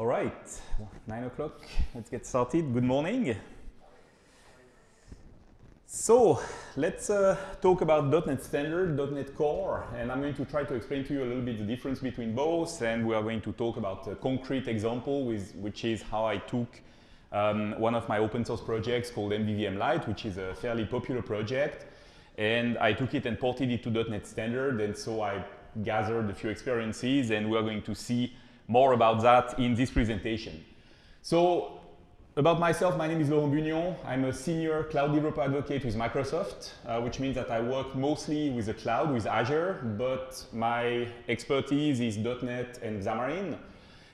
All right, nine o'clock, let's get started. Good morning. So let's uh, talk about .NET Standard, .NET Core, and I'm going to try to explain to you a little bit the difference between both, and we are going to talk about a concrete example, with, which is how I took um, one of my open source projects called MVVM Light, which is a fairly popular project, and I took it and ported it to .NET Standard, and so I gathered a few experiences, and we're going to see more about that in this presentation. So about myself, my name is Laurent Bugnion. I'm a senior cloud developer advocate with Microsoft, uh, which means that I work mostly with the cloud, with Azure, but my expertise is .NET and Xamarin.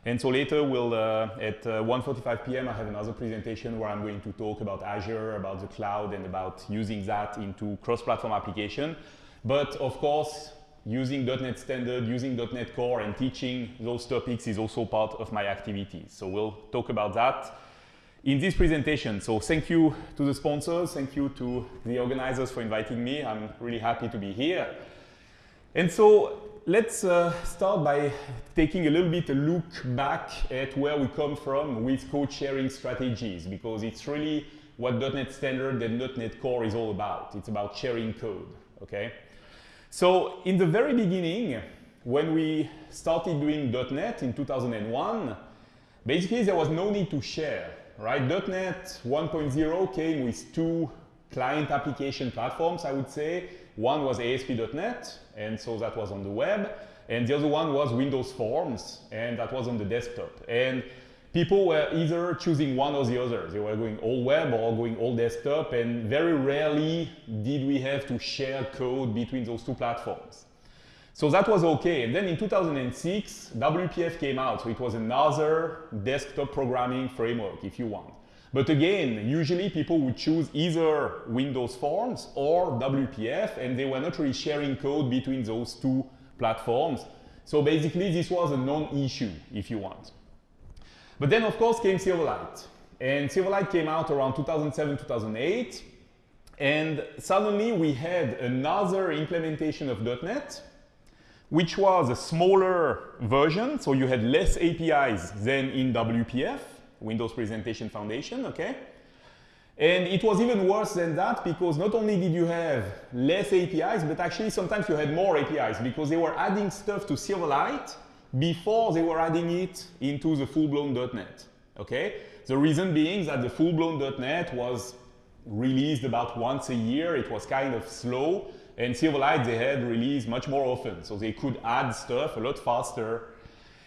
And so later, we'll, uh, at uh, 1.45 p.m., I have another presentation where I'm going to talk about Azure, about the cloud, and about using that into cross-platform application. But of course, using .NET Standard, using .NET Core, and teaching those topics is also part of my activities. So we'll talk about that in this presentation. So thank you to the sponsors, thank you to the organizers for inviting me. I'm really happy to be here. And so let's uh, start by taking a little bit a look back at where we come from with code sharing strategies, because it's really what .NET Standard and .NET Core is all about. It's about sharing code, okay? So in the very beginning, when we started doing .NET in 2001, basically there was no need to share, right? .NET 1.0 came with two client application platforms, I would say. One was ASP.NET, and so that was on the web. And the other one was Windows Forms, and that was on the desktop. And people were either choosing one or the other. They were going all web or going all desktop, and very rarely did we have to share code between those two platforms. So that was okay. And then in 2006, WPF came out. So it was another desktop programming framework, if you want. But again, usually people would choose either Windows Forms or WPF, and they were not really sharing code between those two platforms. So basically, this was a non-issue, if you want. But then, of course, came Silverlight. And Silverlight came out around 2007, 2008. And suddenly we had another implementation of .NET, which was a smaller version. So you had less APIs than in WPF, Windows Presentation Foundation, okay? And it was even worse than that because not only did you have less APIs, but actually sometimes you had more APIs because they were adding stuff to Silverlight before they were adding it into the full-blown .NET. Okay? The reason being that the full-blown .NET was released about once a year. It was kind of slow. And Silverlight, they had released much more often. So they could add stuff a lot faster.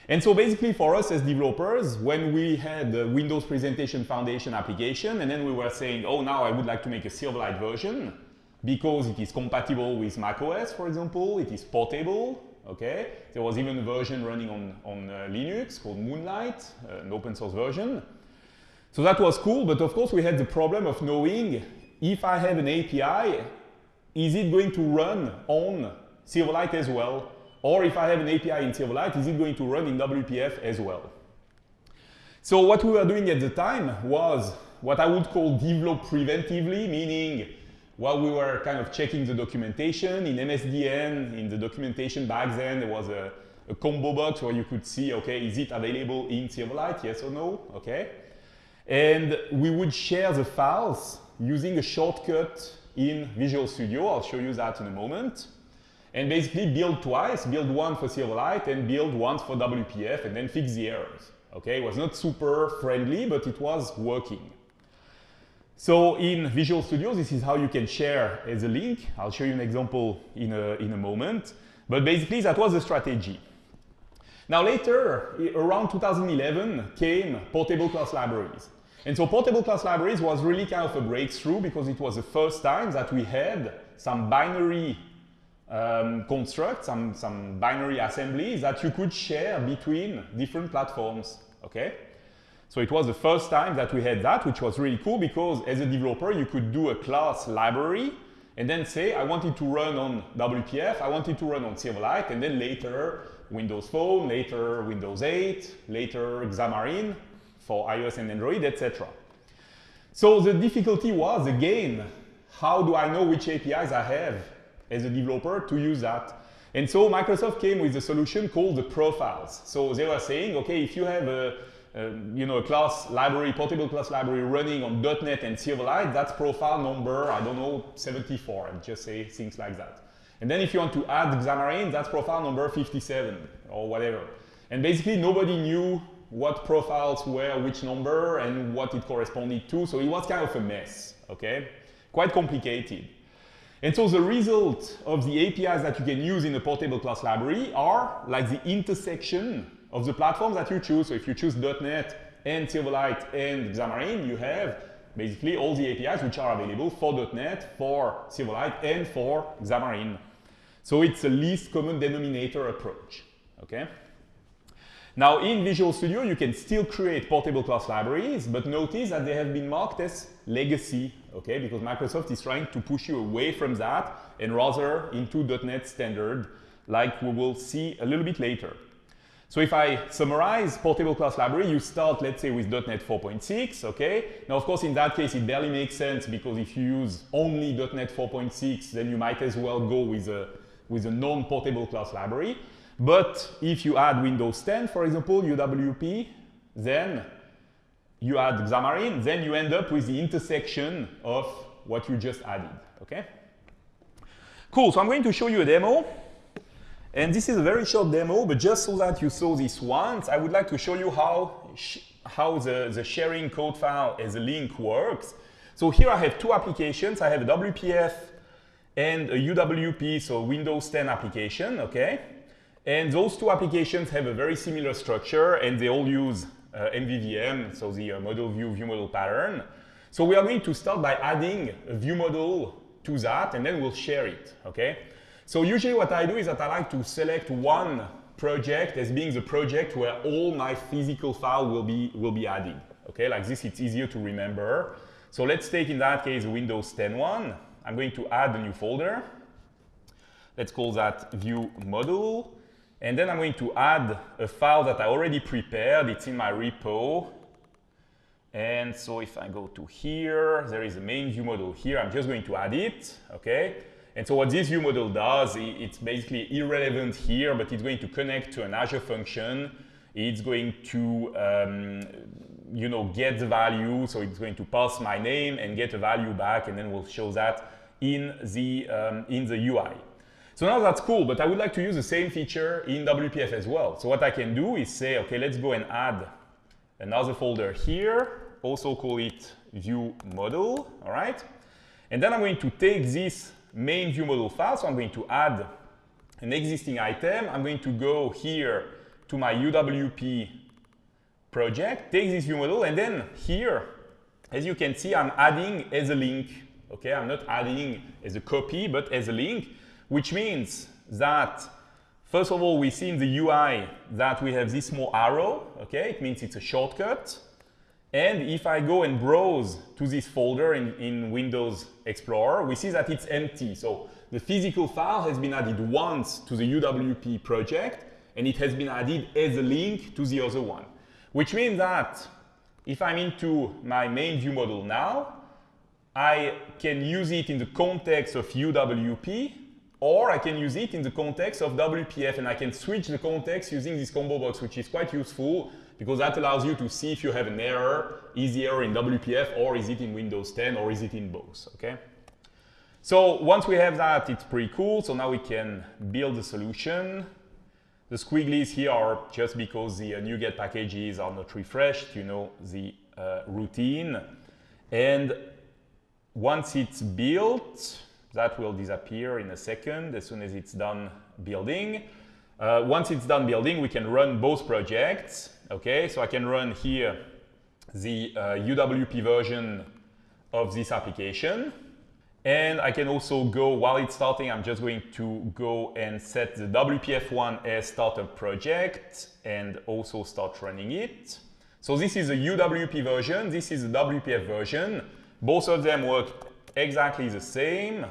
And so basically for us as developers, when we had the Windows Presentation Foundation application, and then we were saying, oh, now I would like to make a Silverlight version because it is compatible with macOS, for example, it is portable, okay? There was even a version running on, on uh, Linux called Moonlight, uh, an open source version. So that was cool, but of course we had the problem of knowing if I have an API, is it going to run on Silverlight as well? Or if I have an API in Silverlight, is it going to run in WPF as well? So what we were doing at the time was what I would call develop preventively, meaning while we were kind of checking the documentation in MSDN, in the documentation back then, there was a, a combo box where you could see, okay, is it available in Silverlight, yes or no, okay? And we would share the files using a shortcut in Visual Studio. I'll show you that in a moment. And basically build twice, build one for Silverlight and build once for WPF and then fix the errors. Okay, it was not super friendly, but it was working. So in Visual Studio, this is how you can share as a link. I'll show you an example in a, in a moment. But basically, that was the strategy. Now later, around 2011, came portable class libraries. And so portable class libraries was really kind of a breakthrough because it was the first time that we had some binary um, constructs, some, some binary assemblies that you could share between different platforms, okay? So it was the first time that we had that, which was really cool because as a developer, you could do a class library and then say, I want it to run on WPF, I want it to run on Silverlight, and then later Windows Phone, later Windows 8, later Xamarin for iOS and Android, etc. So the difficulty was, again, how do I know which APIs I have as a developer to use that? And so Microsoft came with a solution called the profiles. So they were saying, okay, if you have a Um, you know, a class library, portable class library running on .NET and Silverlight, that's profile number, I don't know, 74, I'll just say things like that. And then if you want to add Xamarin, that's profile number 57 or whatever. And basically nobody knew what profiles were which number and what it corresponded to, so it was kind of a mess, okay? Quite complicated. And so the result of the APIs that you can use in a portable class library are like the intersection of the platforms that you choose. So if you choose .NET and Silverlight and Xamarin, you have basically all the APIs which are available for .NET, for Silverlight, and for Xamarin. So it's a least common denominator approach, okay? Now in Visual Studio, you can still create portable class libraries, but notice that they have been marked as legacy, okay? Because Microsoft is trying to push you away from that and rather into .NET standard, like we will see a little bit later. So if I summarize portable class library, you start, let's say, with .NET 4.6, okay? Now, of course, in that case, it barely makes sense because if you use only .NET 4.6, then you might as well go with a, with a non-portable class library. But if you add Windows 10, for example, UWP, then you add Xamarin, then you end up with the intersection of what you just added, okay? Cool, so I'm going to show you a demo. And this is a very short demo, but just so that you saw this once, I would like to show you how, how the, the sharing code file as a link works. So here I have two applications. I have a WPF and a UWP, so Windows 10 application, okay? And those two applications have a very similar structure and they all use uh, MVVM, so the uh, model view view model pattern. So we are going to start by adding a view model to that and then we'll share it, okay? So usually what I do is that I like to select one project as being the project where all my physical file will be, will be added. Okay, like this it's easier to remember. So let's take in that case Windows 10 one. I'm going to add a new folder. Let's call that view model. And then I'm going to add a file that I already prepared. It's in my repo. And so if I go to here, there is a main view model here. I'm just going to add it, okay? And so what this view model does, it's basically irrelevant here, but it's going to connect to an Azure function. It's going to, um, you know, get the value. So it's going to pass my name and get a value back, and then we'll show that in the, um, in the UI. So now that's cool, but I would like to use the same feature in WPF as well. So what I can do is say, okay, let's go and add another folder here, also call it view model, all right? And then I'm going to take this main view model file. So I'm going to add an existing item. I'm going to go here to my UWP project, take this view model, and then here, as you can see, I'm adding as a link. Okay, I'm not adding as a copy, but as a link, which means that First of all, we see in the UI that we have this small arrow, okay? It means it's a shortcut. And if I go and browse to this folder in, in Windows Explorer, we see that it's empty. So the physical file has been added once to the UWP project, and it has been added as a link to the other one. Which means that if I'm into my main view model now, I can use it in the context of UWP, or I can use it in the context of WPF, and I can switch the context using this combo box, which is quite useful because that allows you to see if you have an error, is the error in WPF or is it in Windows 10 or is it in both, okay? So once we have that, it's pretty cool. So now we can build a solution. The squigglies here are just because the uh, NuGet packages are not refreshed, you know, the uh, routine. And once it's built, that will disappear in a second as soon as it's done building. Uh, once it's done building, we can run both projects. Okay, so I can run here the uh, UWP version of this application. And I can also go, while it's starting, I'm just going to go and set the WPF1 as startup project and also start running it. So this is a UWP version, this is a WPF version. Both of them work exactly the same.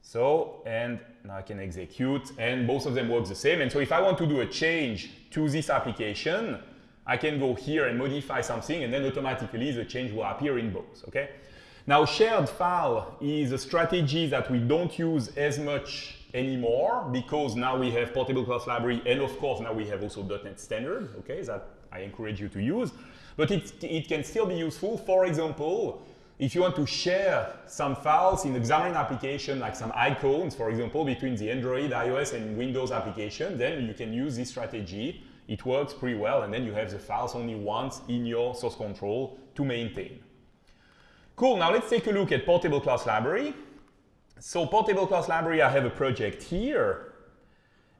So, and now I can execute, and both of them work the same. And so if I want to do a change to this application, I can go here and modify something, and then automatically the change will appear in both, okay? Now, shared file is a strategy that we don't use as much anymore because now we have portable class library and of course now we have also .NET standard, okay, that I encourage you to use. But it, it can still be useful. For example, if you want to share some files in Xamarin application, like some icons, for example, between the Android, iOS, and Windows application, then you can use this strategy. It works pretty well, and then you have the files only once in your source control to maintain. Cool, now let's take a look at Portable Class Library. So Portable Class Library, I have a project here.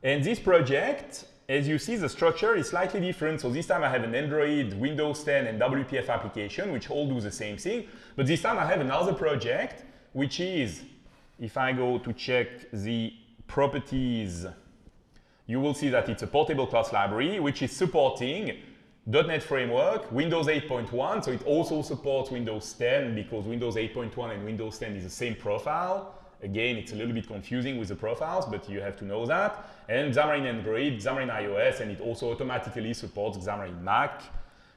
And this project, as you see, the structure is slightly different. So this time I have an Android, Windows 10, and WPF application, which all do the same thing. But this time I have another project, which is, if I go to check the properties, you will see that it's a portable class library, which is supporting .NET Framework, Windows 8.1, so it also supports Windows 10 because Windows 8.1 and Windows 10 is the same profile. Again, it's a little bit confusing with the profiles, but you have to know that. And Xamarin Android, Xamarin iOS, and it also automatically supports Xamarin Mac.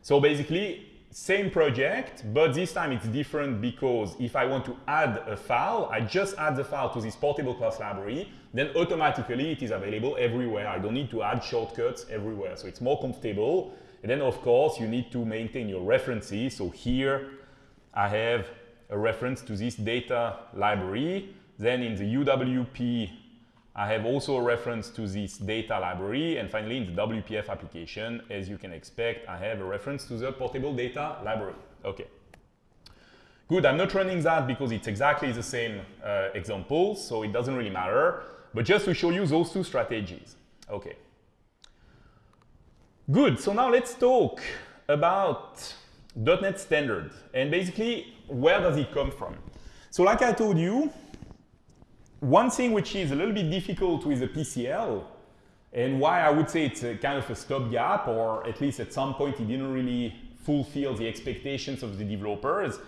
So basically, same project, but this time it's different because if I want to add a file, I just add the file to this portable class library, then automatically it is available everywhere. I don't need to add shortcuts everywhere. So it's more comfortable. And then of course you need to maintain your references. So here I have a reference to this data library. Then in the UWP I have also a reference to this data library. And finally, in the WPF application, as you can expect, I have a reference to the portable data library. Okay. Good, I'm not running that because it's exactly the same uh, example, so it doesn't really matter. But just to show you those two strategies. Okay. Good, so now let's talk about .NET Standard. And basically, where does it come from? So like I told you, one thing which is a little bit difficult with the PCL, and why I would say it's kind of a stopgap, or at least at some point it didn't really fulfill the expectations of the developers,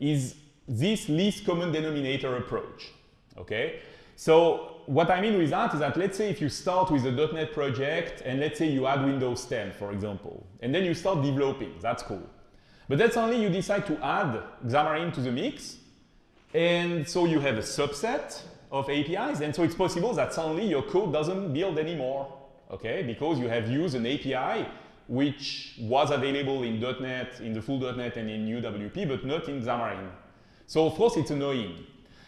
is this least common denominator approach. Okay? So what I mean with that is that let's say if you start with a .NET project and let's say you add Windows 10, for example, and then you start developing, that's cool. But that's only you decide to add Xamarin to the mix, and so you have a subset of APIs. And so it's possible that suddenly your code doesn't build anymore, okay? Because you have used an API which was available in .NET, in the full .NET and in UWP, but not in Xamarin. So of course it's annoying.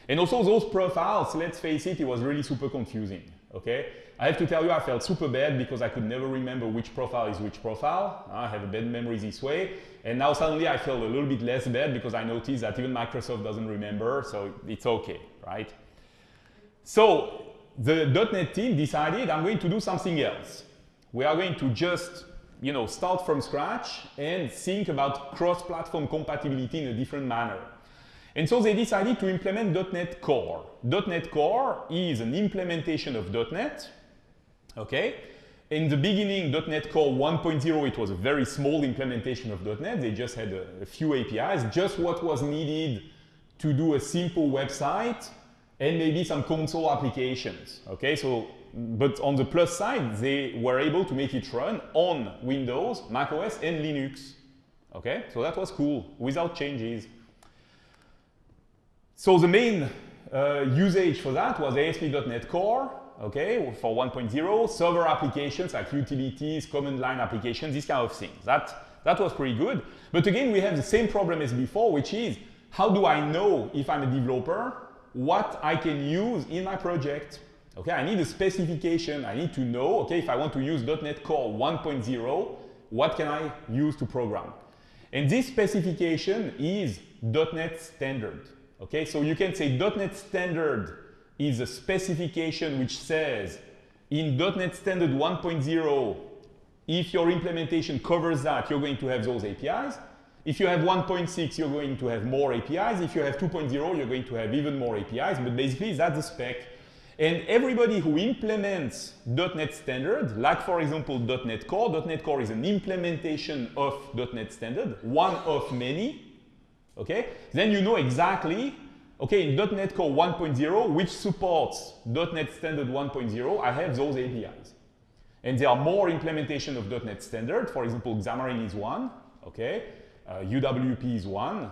And also those profiles, let's face it, it was really super confusing, okay? I have to tell you I felt super bad because I could never remember which profile is which profile. I have a bad memory this way. And now suddenly I feel a little bit less bad because I noticed that even Microsoft doesn't remember, so it's okay, right? So the .NET team decided I'm going to do something else. We are going to just you know, start from scratch and think about cross-platform compatibility in a different manner. And so they decided to implement .NET Core. .NET Core is an implementation of .NET, okay? In the beginning, .NET Core 1.0, it was a very small implementation of .NET. They just had a, a few APIs, just what was needed to do a simple website and maybe some console applications. Okay, so but on the plus side, they were able to make it run on Windows, macOS, and Linux. Okay, so that was cool without changes. So the main uh, usage for that was ASP.NET Core, okay, for 1.0, server applications like utilities, command line applications, these kind of things. That, that was pretty good. But again, we have the same problem as before, which is how do I know if I'm a developer what I can use in my project. Okay, I need a specification. I need to know, okay, if I want to use .NET Core 1.0, what can I use to program? And this specification is .NET Standard. Okay, so you can say .NET Standard is a specification which says in .NET Standard 1.0, if your implementation covers that, you're going to have those APIs. If you have 1.6, you're going to have more APIs. If you have 2.0, you're going to have even more APIs. But basically, that's the spec. And everybody who implements .NET Standard, like for example .NET Core, .NET Core is an implementation of .NET Standard, one of many, okay? Then you know exactly, okay, in .NET Core 1.0, which supports .NET Standard 1.0, I have those APIs. And there are more implementation of .NET Standard, for example, Xamarin is one, okay? Uh, UWP is one,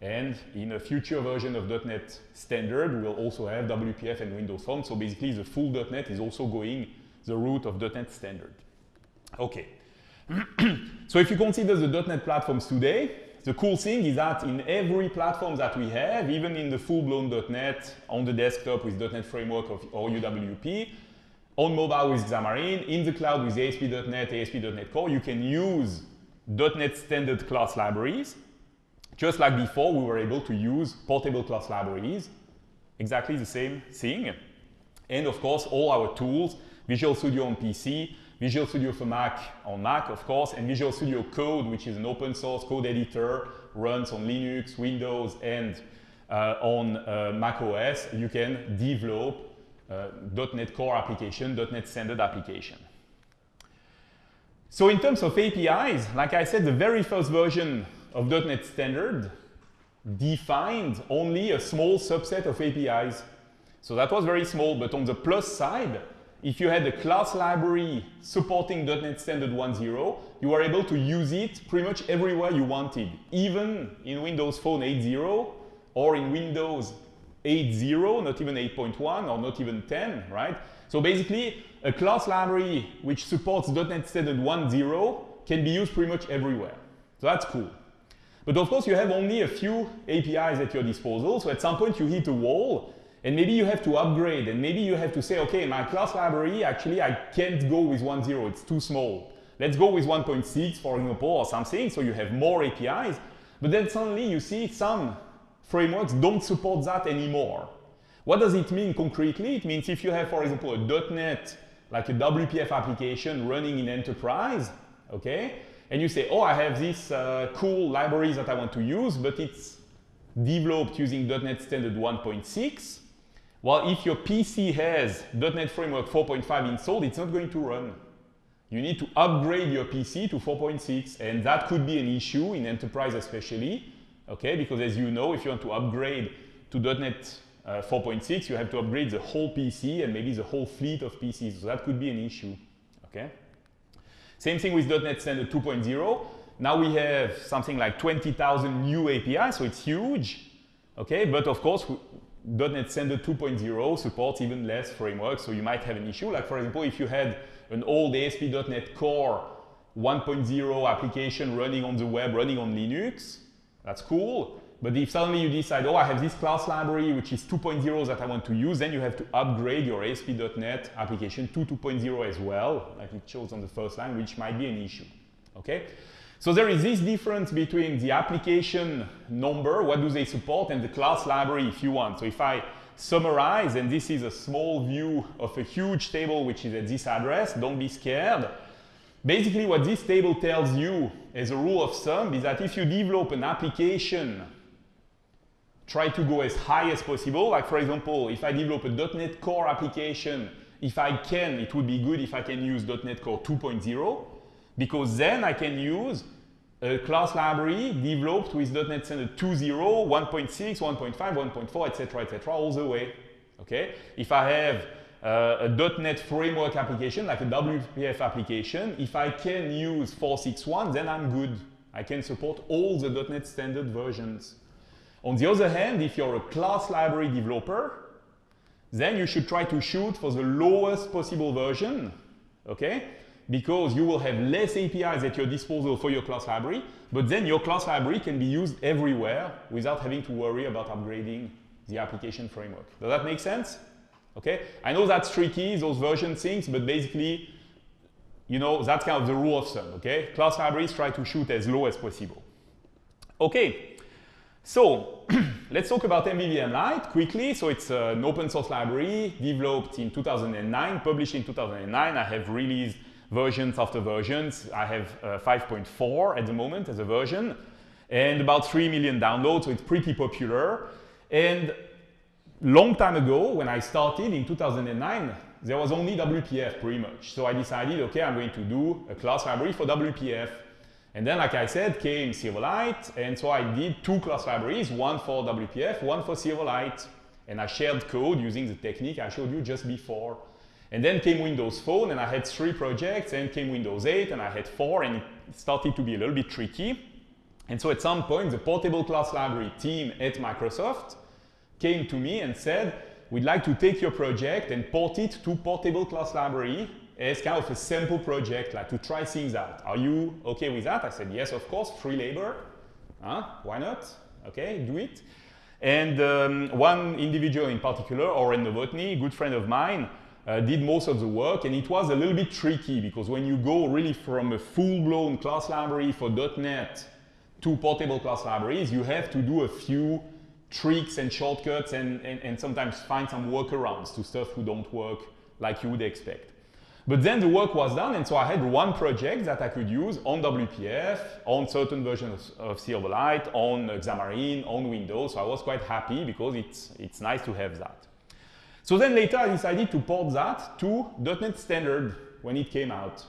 And in a future version of .NET Standard, we'll also have WPF and Windows Phone. So basically, the full .NET is also going the route of .NET Standard. Okay. so if you consider the .NET platforms today, the cool thing is that in every platform that we have, even in the full-blown .NET, on the desktop with .NET Framework or UWP, on mobile with Xamarin, in the cloud with ASP.NET, ASP.NET Core, you can use .NET standard class libraries. Just like before, we were able to use portable class libraries. Exactly the same thing. And of course, all our tools, Visual Studio on PC, Visual Studio for Mac on Mac, of course, and Visual Studio Code, which is an open source code editor, runs on Linux, Windows, and uh, on uh, Mac OS. You can develop uh, .NET Core application, .NET Standard application. So in terms of APIs, like I said, the very first version of .NET Standard defined only a small subset of APIs. So that was very small, but on the plus side, if you had a class library supporting .NET Standard 1.0, you were able to use it pretty much everywhere you wanted, even in Windows Phone 8.0 or in Windows 8.0, not even 8.1 or not even 10, right? So basically, a class library which supports .NET Standard 1.0 can be used pretty much everywhere. So that's cool. But of course, you have only a few APIs at your disposal. So at some point, you hit a wall and maybe you have to upgrade and maybe you have to say, okay, my class library, actually, I can't go with 1.0, it's too small. Let's go with 1.6, for example, or something, so you have more APIs. But then suddenly you see some frameworks don't support that anymore. What does it mean concretely? It means if you have, for example, a .NET, like a WPF application running in enterprise, okay, and you say, oh, I have these uh, cool libraries that I want to use, but it's developed using .NET Standard 1.6, well, if your PC has .NET Framework 4.5 installed, it's not going to run. You need to upgrade your PC to 4.6, and that could be an issue in enterprise especially, okay? Because as you know, if you want to upgrade to .NET uh, 4.6, you have to upgrade the whole PC and maybe the whole fleet of PCs, so that could be an issue, okay? Same thing with .NET Standard 2.0. Now we have something like 20,000 new APIs, so it's huge, okay? But of course, .NET Standard 2.0 supports even less frameworks, so you might have an issue. Like for example, if you had an old ASP.NET Core 1.0 application running on the web, running on Linux, that's cool. But if suddenly you decide, oh, I have this class library which is 2.0 that I want to use, then you have to upgrade your ASP.NET application to 2.0 as well, like it shows on the first line, which might be an issue. Okay? So there is this difference between the application number, what do they support, and the class library if you want. So if I summarize, and this is a small view of a huge table which is at this address, don't be scared. Basically what this table tells you as a rule of thumb is that if you develop an application, try to go as high as possible. Like for example, if I develop a .NET Core application, if I can, it would be good if I can use .NET Core 2.0 because then I can use a class library developed with .NET Standard 2.0, 1.6, 1.5, 1.4, etc., etc., all the way. Okay? If I have uh, a .NET framework application, like a WPF application, if I can use 4.6.1, then I'm good. I can support all the .NET Standard versions. On the other hand, if you're a class library developer, then you should try to shoot for the lowest possible version, okay? because you will have less APIs at your disposal for your class library, but then your class library can be used everywhere without having to worry about upgrading the application framework. Does that make sense? Okay, I know that's tricky, those version things, but basically, you know, that's kind of the rule of thumb, okay? Class libraries try to shoot as low as possible. Okay, so let's talk about MVVM Light quickly. So it's an open source library developed in 2009, published in 2009. I have released versions after versions. I have uh, 5.4 at the moment as a version and about 3 million downloads, so it's pretty popular. And long time ago, when I started in 2009, there was only WPF pretty much. So I decided, okay, I'm going to do a class library for WPF. And then, like I said, came Silverlight, and so I did two class libraries, one for WPF, one for Silverlight. And I shared code using the technique I showed you just before. And then came Windows Phone, and I had three projects, and came Windows 8, and I had four, and it started to be a little bit tricky. And so at some point, the portable class library team at Microsoft came to me and said, we'd like to take your project and port it to portable class library as kind of a sample project, like to try things out. Are you okay with that? I said, yes, of course, free labor. Huh? Why not? Okay, do it. And um, one individual in particular, Oren Novotny, good friend of mine, uh, did most of the work and it was a little bit tricky because when you go really from a full-blown class library for .NET to portable class libraries, you have to do a few tricks and shortcuts and, and, and sometimes find some workarounds to stuff who don't work like you would expect. But then the work was done, and so I had one project that I could use on WPF, on certain versions of Silverlight, on Xamarin, on Windows. So I was quite happy because it's, it's nice to have that. So then later I decided to port that to .NET Standard when it came out.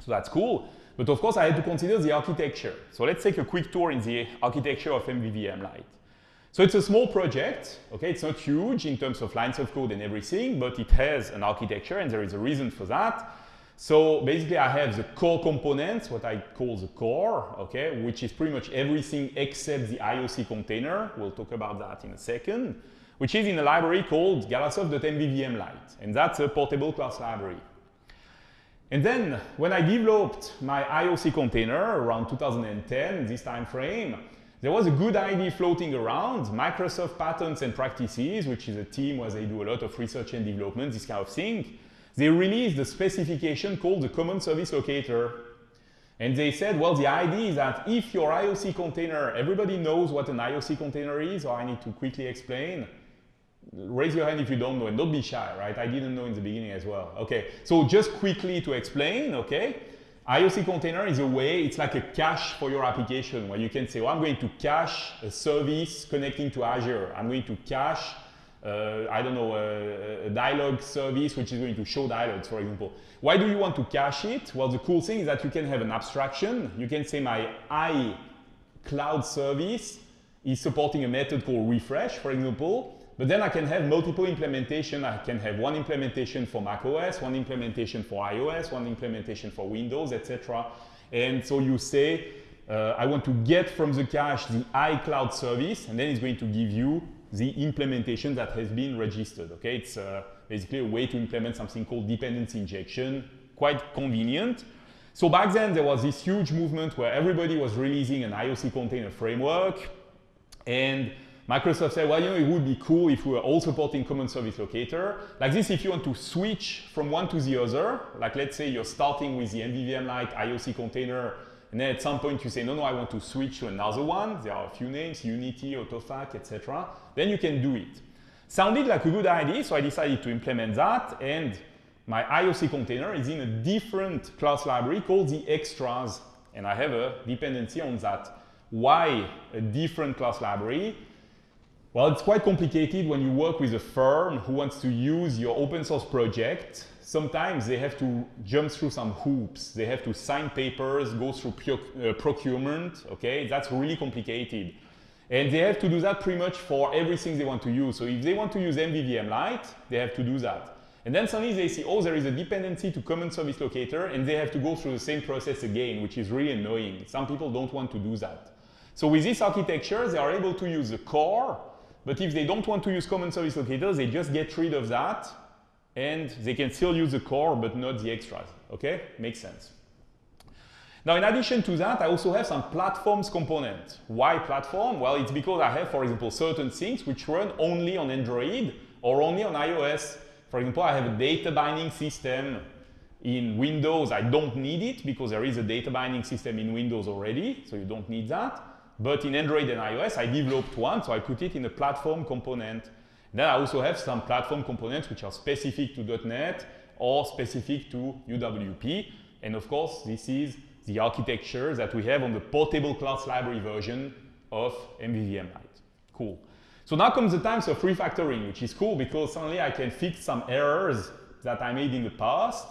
So that's cool. But of course I had to consider the architecture. So let's take a quick tour in the architecture of MVVM Light. So it's a small project, okay? It's not huge in terms of lines of code and everything, but it has an architecture and there is a reason for that. So basically I have the core components, what I call the core, okay, which is pretty much everything except the IOC container. We'll talk about that in a second, which is in a library called galasoft.mvvm Light, and that's a portable class library. And then when I developed my IOC container around 2010, this time frame, there was a good idea floating around, Microsoft Patterns and Practices, which is a team where they do a lot of research and development, this kind of thing. They released a specification called the Common Service Locator. And they said, well, the idea is that if your IOC container, everybody knows what an IOC container is, or I need to quickly explain. Raise your hand if you don't know, and don't be shy, right? I didn't know in the beginning as well. Okay, so just quickly to explain, okay? IOC container is a way, it's like a cache for your application where you can say, I'm going to cache a service connecting to Azure. I'm going to cache, uh, I don't know, a, a, dialog service which is going to show dialogues, for example. Why do you want to cache it? Well, the cool thing is that you can have an abstraction. You can say my iCloud service is supporting a method called refresh, for example, but then I can have multiple implementation. I can have one implementation for macOS, one implementation for iOS, one implementation for Windows, etc. And so you say, uh, I want to get from the cache the iCloud service, and then it's going to give you the implementation that has been registered. Okay, it's uh, basically a way to implement something called dependency injection, quite convenient. So back then there was this huge movement where everybody was releasing an IOC container framework, and Microsoft said, well, you know, it would be cool if we were all supporting common service locator. Like this, if you want to switch from one to the other, like let's say you're starting with the MVVM Light IOC container, and then at some point you say, no, no, I want to switch to another one. There are a few names, Unity, Autofac, etc. Then you can do it. Sounded like a good idea, so I decided to implement that, and my IOC container is in a different class library called the extras, and I have a dependency on that. Why a different class library? Well, it's quite complicated when you work with a firm who wants to use your open source project. Sometimes they have to jump through some hoops. They have to sign papers, go through uh, procurement, okay? That's really complicated. And they have to do that pretty much for everything they want to use. So if they want to use MVVM Light, they have to do that. And then suddenly they see, oh, there is a dependency to common service locator, and they have to go through the same process again, which is really annoying. Some people don't want to do that. So with this architecture, they are able to use the core but if they don't want to use common service locators, they just get rid of that and they can still use the core but not the extras. Okay? Makes sense. Now, in addition to that, I also have some platforms component. Why platform? Well, it's because I have, for example, certain things which run only on Android or only on iOS. For example, I have a data binding system in Windows. I don't need it because there is a data binding system in Windows already, so you don't need that. But in Android and iOS, I developed one, so I put it in a platform component. Then I also have some platform components which are specific to .NET or specific to UWP. And of course, this is the architecture that we have on the portable class library version of MVVM Light. Cool. So now comes the time of refactoring, which is cool because suddenly I can fix some errors that I made in the past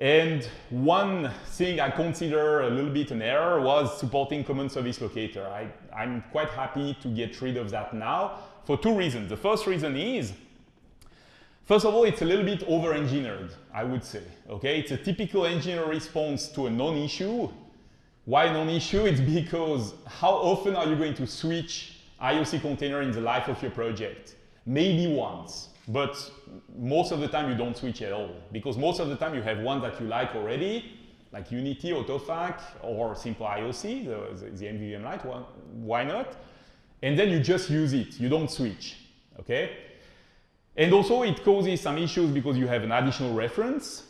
and one thing I consider a little bit an error was supporting common service locator. I, I'm quite happy to get rid of that now for two reasons. The first reason is, first of all, it's a little bit over-engineered, I would say. Okay, It's a typical engineer response to a non-issue. Why non-issue? It's because how often are you going to switch IOC container in the life of your project? Maybe once, but most of the time you don't switch at all because most of the time you have one that you like already, like Unity, AutoFac, or simple IOC, the, the, the MVVM Light, why not? And then you just use it, you don't switch, okay? And also it causes some issues because you have an additional reference.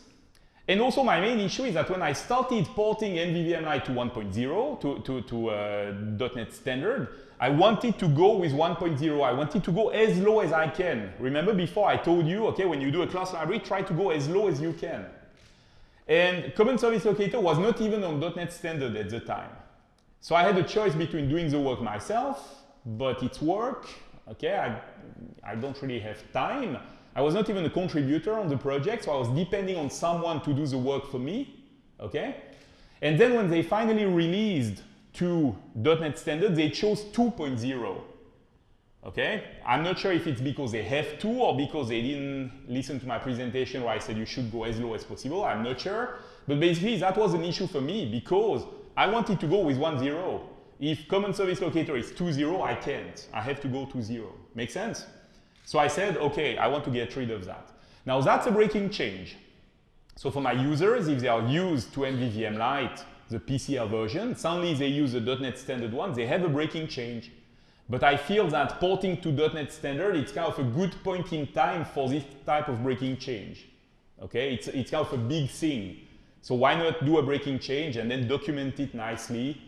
And also my main issue is that when I started porting MVVM Light to 1.0, to, to, to uh, .NET Standard, I wanted to go with 1.0. I wanted to go as low as I can. Remember before I told you, okay, when you do a class library, try to go as low as you can. And Common Service Locator was not even on .NET Standard at the time. So I had a choice between doing the work myself, but it's work, okay, I, I don't really have time. I was not even a contributor on the project, so I was depending on someone to do the work for me, okay? And then when they finally released to .NET Standard, they chose 2.0. Okay, I'm not sure if it's because they have to or because they didn't listen to my presentation where I said you should go as low as possible. I'm not sure. But basically, that was an issue for me because I wanted to go with 1.0. If common service locator is 2.0, I can't. I have to go to 0. Make sense? So I said, OK, I want to get rid of that. Now, that's a breaking change. So for my users, if they are used to MVVM Light, the PCL version. Suddenly they use the .NET Standard one. They have a breaking change. But I feel that porting to .NET Standard, it's kind of a good point in time for this type of breaking change. Okay, it's, it's kind of a big thing. So why not do a breaking change and then document it nicely,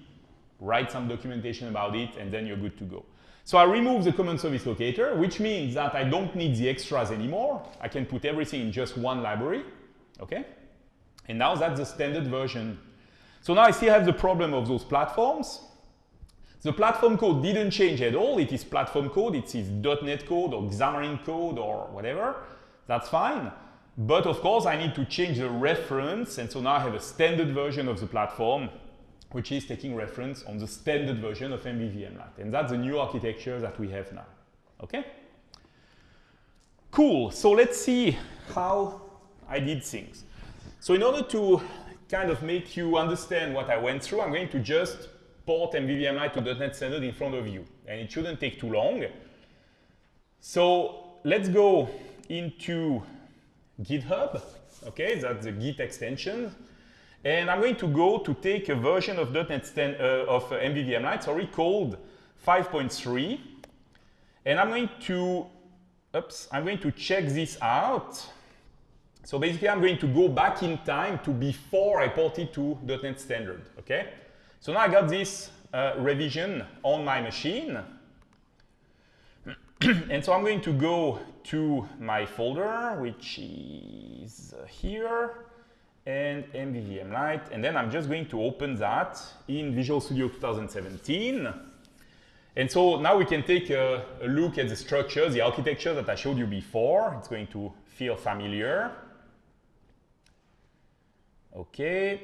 write some documentation about it, and then you're good to go. So I remove the common service locator, which means that I don't need the extras anymore. I can put everything in just one library, okay? And now that's the standard version. So now I still have the problem of those platforms. The platform code didn't change at all. It is platform code. It is .NET code or Xamarin code or whatever. That's fine. But of course, I need to change the reference. And so now I have a standard version of the platform, which is taking reference on the standard version of MVVM Light. And that's the new architecture that we have now. OK? Cool. So let's see how I did things. So in order to kind of make you understand what I went through, I'm going to just port MVVM Light to .NET Standard in front of you. And it shouldn't take too long. So let's go into GitHub. Okay, that's the Git extension. And I'm going to go to take a version of .NET Stand, uh, of uh, MVVM Light, sorry, called 5.3. And I'm going to, oops, I'm going to check this out. So basically, I'm going to go back in time to before I ported to .NET Standard, okay? So now I got this uh, revision on my machine. and so I'm going to go to my folder, which is here, and MVVM Light, and then I'm just going to open that in Visual Studio 2017. And so now we can take a, a look at the structure, the architecture that I showed you before. It's going to feel familiar. Okay.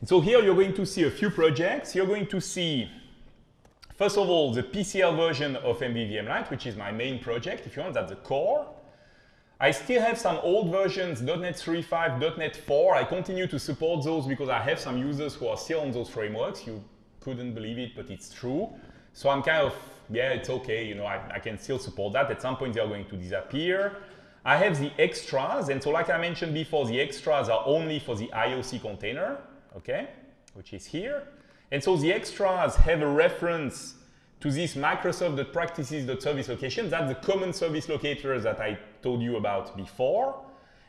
And so here you're going to see a few projects. You're going to see, first of all, the PCL version of MVVM Light, which is my main project, if you want, that's the core. I still have some old versions, .NET 3.5, .NET 4. I continue to support those because I have some users who are still on those frameworks. You couldn't believe it, but it's true. So I'm kind of yeah, it's okay, you know, I, I can still support that. At some point, they are going to disappear. I have the extras, and so like I mentioned before, the extras are only for the IOC container, okay, which is here. And so the extras have a reference to this Microsoft.practices.service location. That's the common service locator that I told you about before.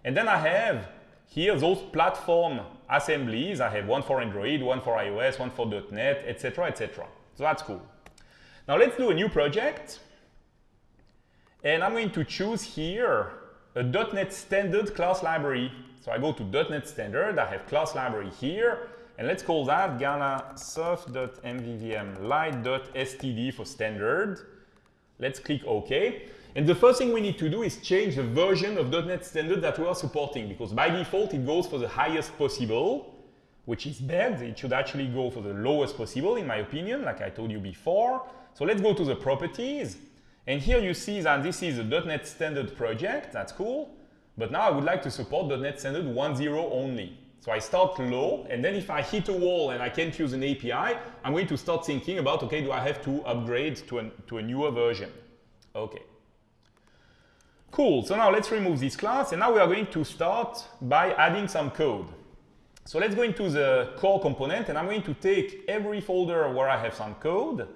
And then I have here those platform assemblies. I have one for Android, one for iOS, one for .NET, etc., etc. So that's cool. Now let's do a new project. And I'm going to choose here a .NET Standard class library. So I go to .NET Standard, I have class library here, and let's call that GalaSoft.mvvm for standard. Let's click OK. And the first thing we need to do is change the version of .NET Standard that we are supporting, because by default it goes for the highest possible, which is bad. It should actually go for the lowest possible, in my opinion, like I told you before. So let's go to the properties. And here you see that this is a .NET Standard project. That's cool. but now I would like to support .NET Standard 1.0 only. So I start low, and then if I hit a wall and I can't use an API, I'm going to start thinking about, okay, do I have to upgrade to, an, to a newer version? Okay. Cool, so now let's remove this class, and now we are going to start by adding some code. So let's go into the core component, and I'm going to take every folder where I have some code,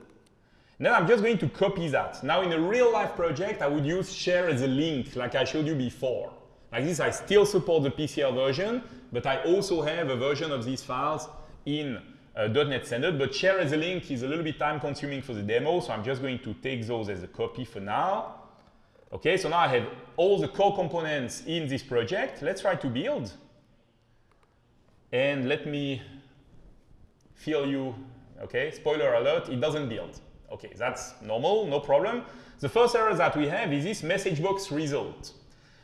then I'm just going to copy that. Now in a real life project, I would use share as a link, like I showed you before. Like this, I still support the PCL version, but I also have a version of these files in uh, .NET Standard, but share as a link is a little bit time consuming for the demo, so I'm just going to take those as a copy for now. Okay, so now I have all the core components in this project. Let's try to build. And let me fill you, okay, spoiler alert, it doesn't build. Okay, that's normal, no problem. The first error that we have is this message box result.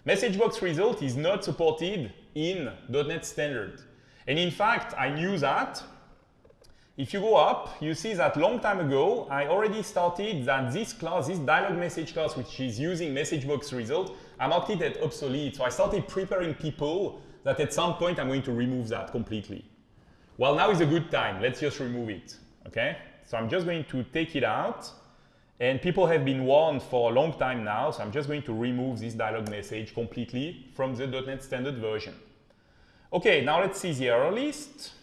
Message box result is not supported in .NET Standard. And in fact, I knew that. If you go up, you see that long time ago, I already started that this class, this dialog message class, which is using message box result, I marked it as obsolete. So I started preparing people that at some point I'm going to remove that completely. Well, now is a good time. Let's just remove it, okay? So I'm just going to take it out. And people have been warned for a long time now, so I'm just going to remove this dialog message completely from the .NET Standard version. Okay, now let's see the error list.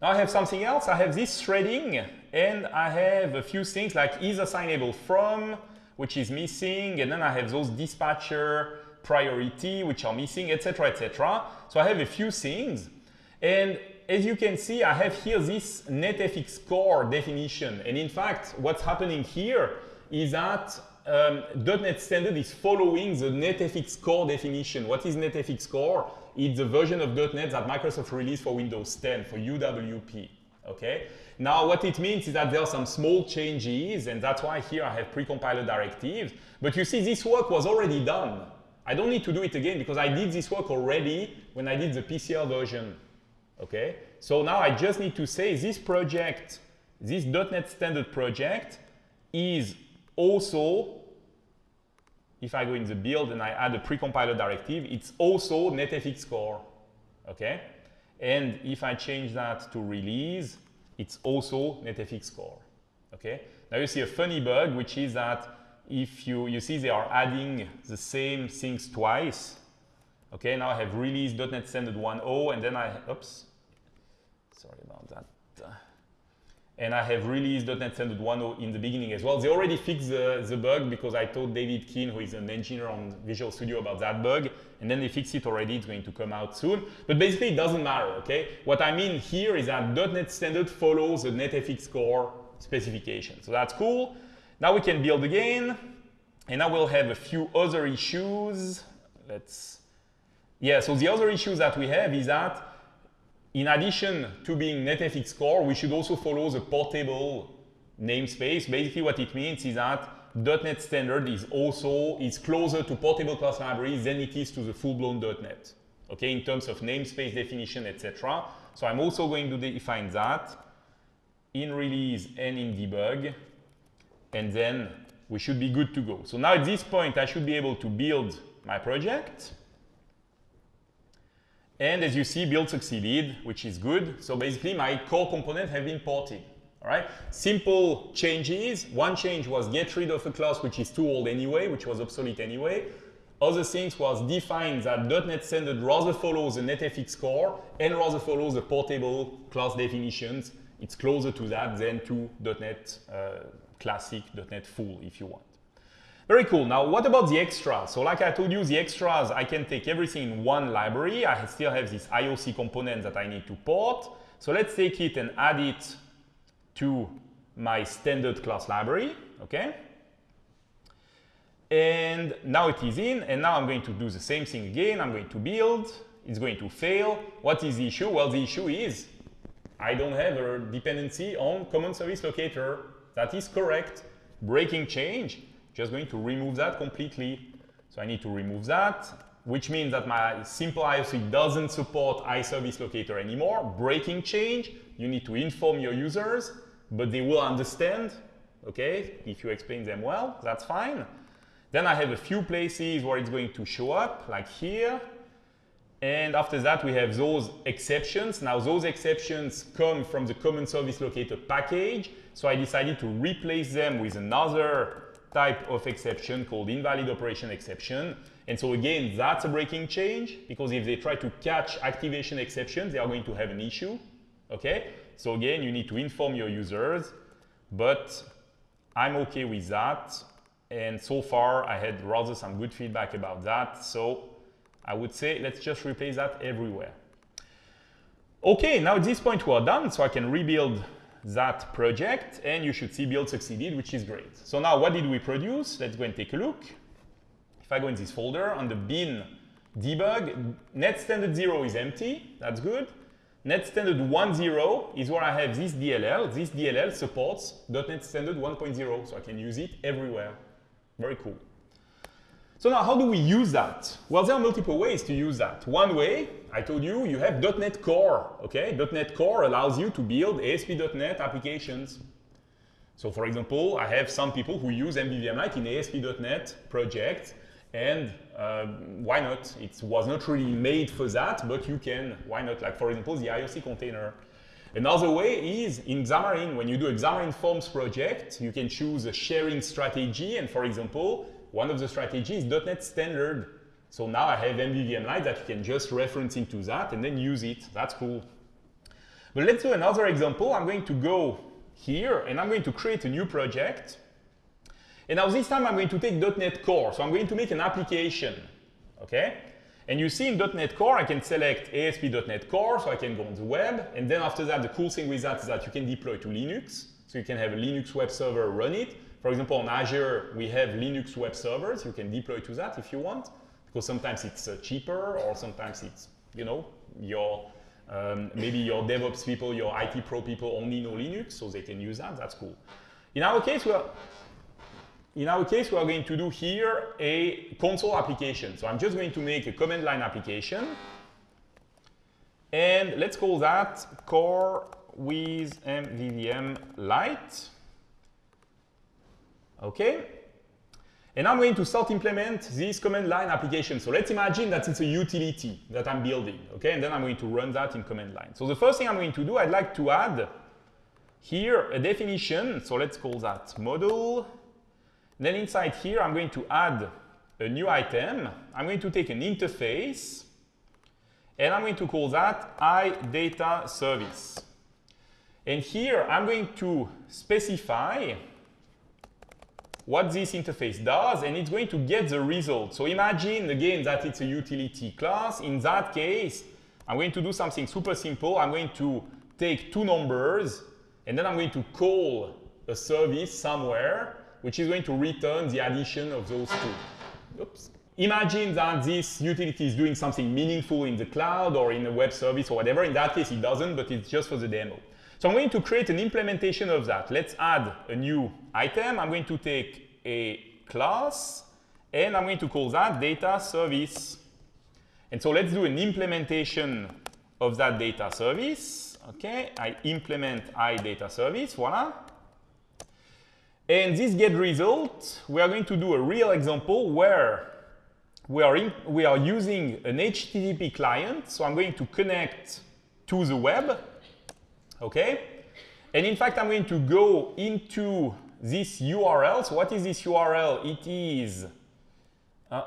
Now I have something else. I have this threading, and I have a few things like is assignable from, which is missing, and then I have those dispatcher priority, which are missing, etc., etc. So I have a few things. And as you can see, I have here this NetFX core definition. And in fact, what's happening here is that um, .NET Standard is following the NetFX core definition. What is NetFX core? It's the version of .NET that Microsoft released for Windows 10, for UWP. Okay. Now, what it means is that there are some small changes, and that's why here I have precompiler directives. But you see, this work was already done. I don't need to do it again because I did this work already when I did the PCL version. Okay, so now I just need to say this project, this .NET Standard project is also, if I go in the build and I add a precompiler directive, it's also NetFX core. Okay, and if I change that to release, it's also NetFX core. Okay, now you see a funny bug, which is that if you, you see they are adding the same things twice, Okay, now I have released .NET Standard 1.0 and then I, oops, sorry about that. And I have released .NET Standard 1.0 in the beginning as well. They already fixed the, the bug because I told David Keane, who is an engineer on Visual Studio about that bug, and then they fixed it already, it's going to come out soon. But basically it doesn't matter, okay? What I mean here is that .NET Standard follows the NetFX core specification. So that's cool. Now we can build again, and now we'll have a few other issues. Let's yeah, so the other issue that we have is that in addition to being NetFX core, we should also follow the portable namespace. Basically what it means is that .NET Standard is also is closer to portable class libraries than it is to the full-blown .NET. Okay, in terms of namespace definition, etc. So I'm also going to define that in release and in debug, and then we should be good to go. So now at this point, I should be able to build my project. And as you see, build succeeded, which is good. So basically, my core component have been ported. All right, simple changes. One change was get rid of a class which is too old anyway, which was obsolete anyway. Other things was define that .NET Standard rather follows the NetFX core and rather follows the portable class definitions. It's closer to that than to .NET uh, Classic, .NET Full, if you want. Very cool. Now, what about the extras? So like I told you, the extras, I can take everything in one library. I still have this IOC component that I need to port. So let's take it and add it to my standard class library, okay? And now it is in, and now I'm going to do the same thing again. I'm going to build, it's going to fail. What is the issue? Well, the issue is I don't have a dependency on common service locator. That is correct. Breaking change, just going to remove that completely. So I need to remove that, which means that my simple IOC doesn't support iService locator anymore. Breaking change, you need to inform your users, but they will understand, okay? If you explain them well, that's fine. Then I have a few places where it's going to show up, like here. And after that, we have those exceptions. Now, those exceptions come from the common service locator package. So I decided to replace them with another type of exception called invalid operation exception. And so again, that's a breaking change because if they try to catch activation exceptions, they are going to have an issue. Okay? So again, you need to inform your users, but I'm okay with that. And so far, I had rather some good feedback about that. So I would say let's just replace that everywhere. Okay, now at this point we are done, so I can rebuild that project and you should see build succeeded, which is great. So now what did we produce? Let's go and take a look. If I go in this folder on the bin debug, net standard 0 is empty, that's good. Net standard 1.0 is where I have this DLL. This DLL supports .NET standard 1.0, so I can use it everywhere. Very cool. So now how do we use that? Well, there are multiple ways to use that. One way, I told you, you have .NET Core, okay? .NET Core allows you to build ASP.NET applications. So for example, I have some people who use MVVM Light in ASP.NET projects, and uh, why not? It was not really made for that, but you can, why not? Like for example, the IOC container. Another way is in Xamarin, when you do a Xamarin Forms project, you can choose a sharing strategy, and for example, one of the strategies is .NET Standard. So now I have MVVM Light that you can just reference into that and then use it. That's cool. But let's do another example. I'm going to go here and I'm going to create a new project. And now this time I'm going to take .NET Core. So I'm going to make an application, okay? And you see in .NET Core, I can select ASP.NET Core, so I can go on the web. And then after that, the cool thing with that is that you can deploy to Linux. So you can have a Linux web server run it. For example, on Azure, we have Linux web servers. You can deploy to that if you want, because sometimes it's uh, cheaper or sometimes it's, you know, your um, maybe your DevOps people, your IT pro people only know Linux, so they can use that. That's cool. In our case, we are in our case, we are going to do here a console application. So I'm just going to make a command line application. And let's call that core with MVVM Light. Okay. And I'm going to start implement this command line application. So let's imagine that it's a utility that I'm building. Okay. And then I'm going to run that in command line. So the first thing I'm going to do, I'd like to add here a definition. So let's call that model. Then inside here, I'm going to add a new item. I'm going to take an interface and I'm going to call that iData service. And here I'm going to specify what this interface does, and it's going to get the result. So imagine again that it's a utility class. In that case, I'm going to do something super simple. I'm going to take two numbers, and then I'm going to call a service somewhere, which is going to return the addition of those two. Oops. Imagine that this utility is doing something meaningful in the cloud or in a web service or whatever. In that case, it doesn't, but it's just for the demo. So I'm going to create an implementation of that. Let's add a new item. I'm going to take a class and I'm going to call that data service. And so let's do an implementation of that data service. Okay, I implement iData service, voila. And this get result, we are going to do a real example where we are, in, we are using an HTTP client. So I'm going to connect to the web okay? And in fact, I'm going to go into this URL. So what is this URL? It is, uh,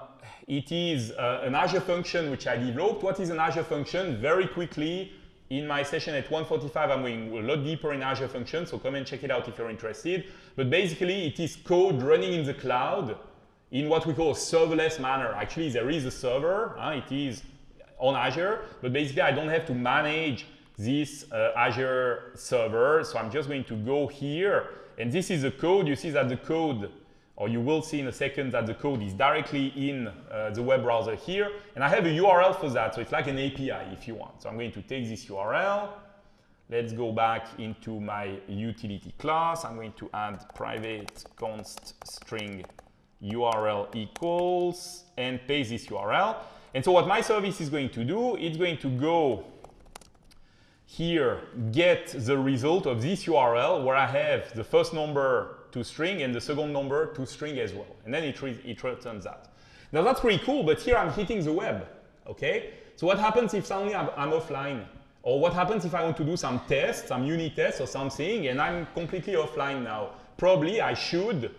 it is uh, an Azure function which I developed. What is an Azure function? Very quickly, in my session at 145, I'm going a lot deeper in Azure function, so come and check it out if you're interested. But basically, it is code running in the cloud in what we call a serverless manner. Actually, there is a server. It is on Azure, but basically, I don't have to manage this uh, Azure server. So I'm just going to go here. And this is the code. You see that the code, or you will see in a second that the code is directly in uh, the web browser here. And I have a URL for that. So it's like an API if you want. So I'm going to take this URL. Let's go back into my utility class. I'm going to add private const string URL equals and paste this URL. And so what my service is going to do, it's going to go here get the result of this URL where I have the first number to string and the second number to string as well. And then it, re it returns that. Now that's pretty cool, but here I'm hitting the web, okay? So what happens if suddenly I'm, I'm offline? Or what happens if I want to do some tests, some unit tests or something, and I'm completely offline now? Probably I should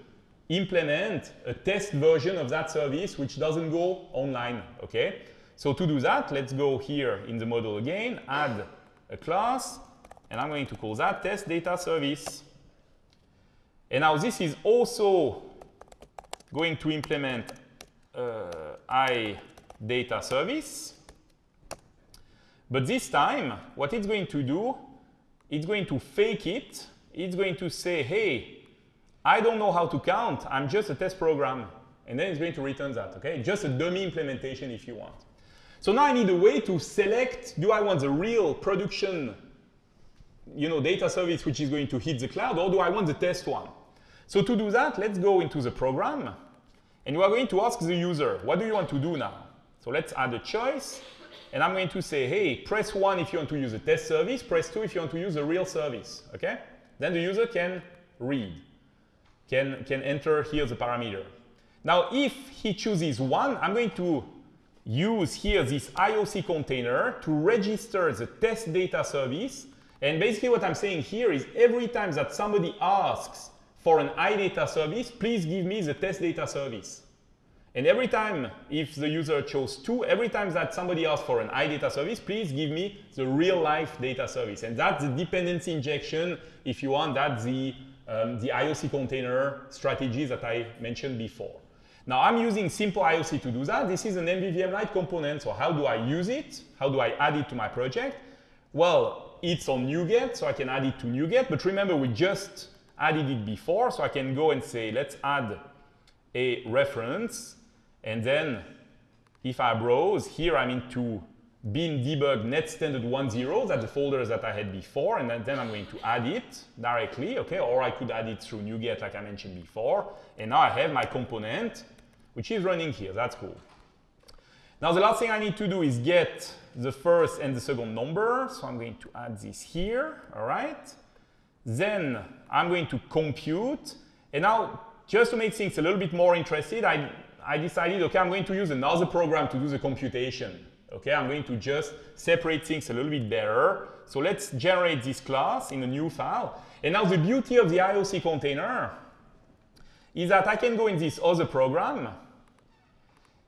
implement a test version of that service which doesn't go online, okay? So to do that, let's go here in the model again, add a class, and I'm going to call that test data service. And now this is also going to implement uh, i data service. But this time, what it's going to do, it's going to fake it. It's going to say, hey, I don't know how to count. I'm just a test program. And then it's going to return that, okay? Just a dummy implementation if you want. So now I need a way to select, do I want the real production you know, data service which is going to hit the cloud, or do I want the test one? So to do that, let's go into the program, and we are going to ask the user, what do you want to do now? So let's add a choice, and I'm going to say, hey, press 1 if you want to use a test service, press 2 if you want to use a real service, okay? Then the user can read, can, can enter here the parameter. Now, if he chooses 1, I'm going to use here this IOC container to register the test data service and basically what I'm saying here is every time that somebody asks for an iData service, please give me the test data service. And every time, if the user chose two, every time that somebody asks for an iData service, please give me the real-life data service. And that's the dependency injection, if you want, that's the, um, the IOC container strategy that I mentioned before. Now, I'm using simple IOC to do that. This is an MVVM Light component, so how do I use it? How do I add it to my project? Well, it's on NuGet, so I can add it to NuGet. But remember, we just added it before, so I can go and say, let's add a reference. And then if I browse, here I'm into bin debug net standard 10, that's the folder that I had before, and then, then I'm going to add it directly, okay? Or I could add it through NuGet like I mentioned before. And now I have my component, which is running here, that's cool. Now the last thing I need to do is get the first and the second number. So I'm going to add this here, all right? Then I'm going to compute. And now, just to make things a little bit more interesting, I, I decided, okay, I'm going to use another program to do the computation. Okay, I'm going to just separate things a little bit better. So let's generate this class in a new file. And now the beauty of the IOC container is that I can go in this other program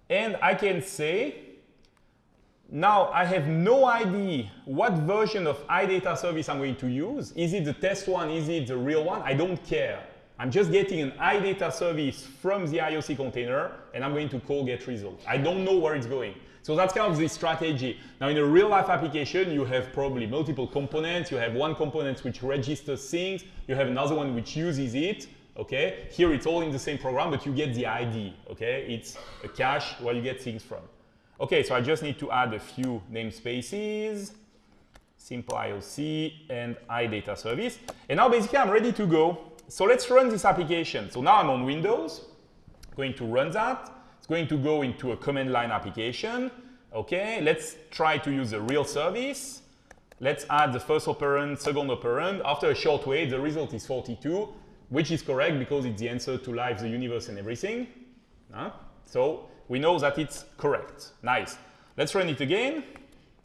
and I can say now I have no idea what version of iData service I'm going to use. Is it the test one? Is it the real one? I don't care. I'm just getting an iData service from the IOC container and I'm going to call get result. I don't know where it's going. So that's kind of the strategy. Now in a real life application, you have probably multiple components. You have one component which registers things. You have another one which uses it. Okay, here it's all in the same program, but you get the ID. Okay, it's a cache where you get things from. Okay, so I just need to add a few namespaces, simple IOC and iData service. And now basically I'm ready to go. So let's run this application. So now I'm on Windows, going to run that. It's going to go into a command line application. Okay, let's try to use a real service. Let's add the first operand, second operand. After a short wait, the result is 42, which is correct because it's the answer to life, the universe, and everything. Huh? So we know that it's correct. Nice. Let's run it again.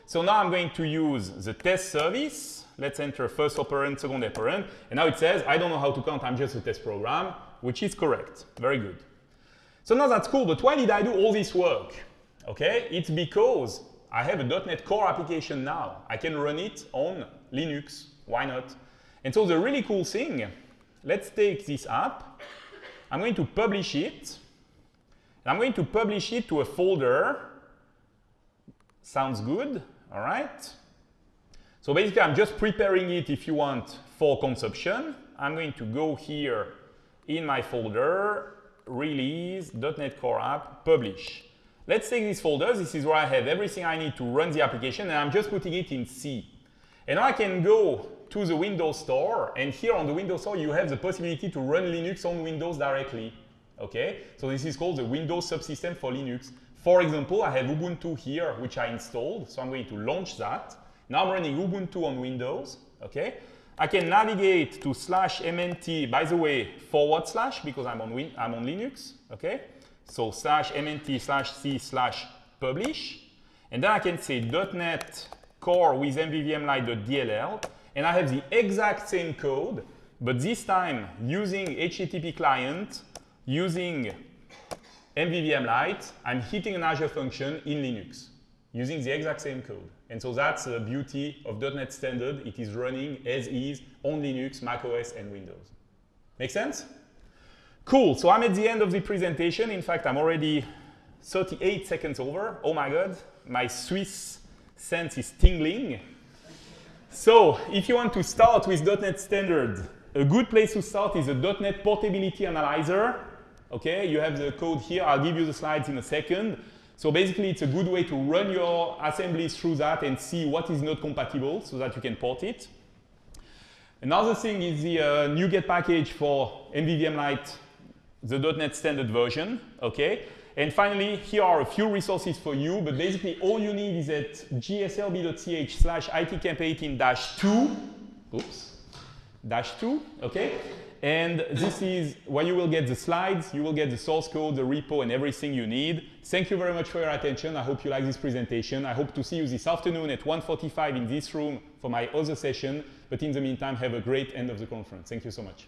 So now I'm going to use the test service. Let's enter first operand, second operand. And now it says, I don't know how to count, I'm just a test program, which is correct. Very good. So now that's cool, but why did I do all this work? Okay, it's because I have a .NET Core application now. I can run it on Linux. Why not? And so the really cool thing, let's take this app. I'm going to publish it I'm going to publish it to a folder. Sounds good, all right? So basically, I'm just preparing it, if you want, for consumption. I'm going to go here in my folder, release, .NET Core App, publish. Let's take this folder. This is where I have everything I need to run the application, and I'm just putting it in C. And now I can go to the Windows Store, and here on the Windows Store, you have the possibility to run Linux on Windows directly. Okay, so this is called the Windows subsystem for Linux. For example, I have Ubuntu here, which I installed. So I'm going to launch that. Now I'm running Ubuntu on Windows. Okay, I can navigate to slash mnt, by the way, forward slash, because I'm on, Win I'm on Linux, okay? So slash mnt slash c slash publish. And then I can say .NET core with mvvmlight.dll, and I have the exact same code, but this time using HTTP client, using MVVM light, I'm hitting an Azure function in Linux using the exact same code. And so that's the beauty of .NET Standard. It is running as is on Linux, macOS, and Windows. Make sense? Cool, so I'm at the end of the presentation. In fact, I'm already 38 seconds over. Oh my God, my Swiss sense is tingling. So if you want to start with .NET Standard, a good place to start is a .NET Portability Analyzer. Okay, you have the code here. I'll give you the slides in a second. So basically, it's a good way to run your assemblies through that and see what is not compatible so that you can port it. Another thing is the uh, NuGet package for MVVM Light, the .NET standard version, okay? And finally, here are a few resources for you, but basically all you need is at gslb.ch slash itcamp18-2, oops, dash 2, okay? And this is where you will get the slides, you will get the source code, the repo, and everything you need. Thank you very much for your attention. I hope you like this presentation. I hope to see you this afternoon at 1.45 in this room for my other session. But in the meantime, have a great end of the conference. Thank you so much.